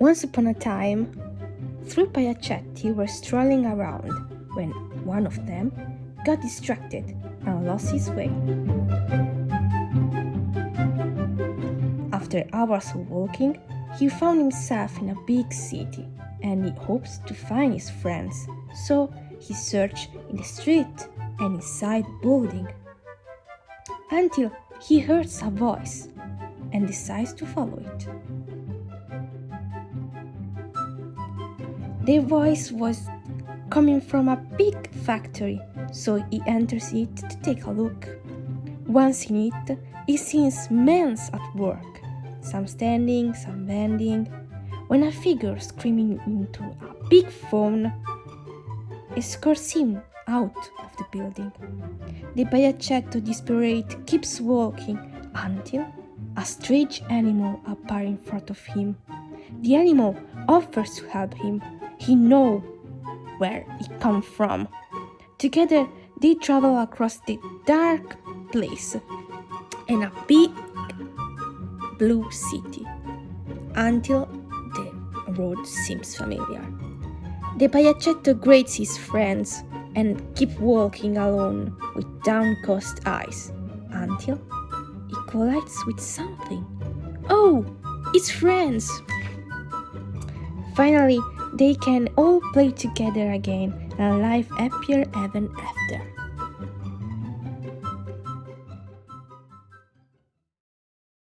Once upon a time, three Piacetti were strolling around when one of them got distracted and lost his way. After hours of walking, he found himself in a big city and he hopes to find his friends. So he searched in the street and inside building until he hears a voice and decides to follow it. The voice was coming from a big factory, so he enters it to take a look. Once in it, he sees men at work, some standing, some bending, when a figure screaming into a big phone escorts him out of the building. The Piacetto, desperate, keeps walking until a strange animal appears in front of him. The animal offers to help him. He knows where he comes from. Together, they travel across the dark place and a big blue city until the road seems familiar. The Piacetto greets his friends and keep walking alone with downcast eyes until he collides with something. Oh, it's friends! Finally, they can all play together again and life happier ever after.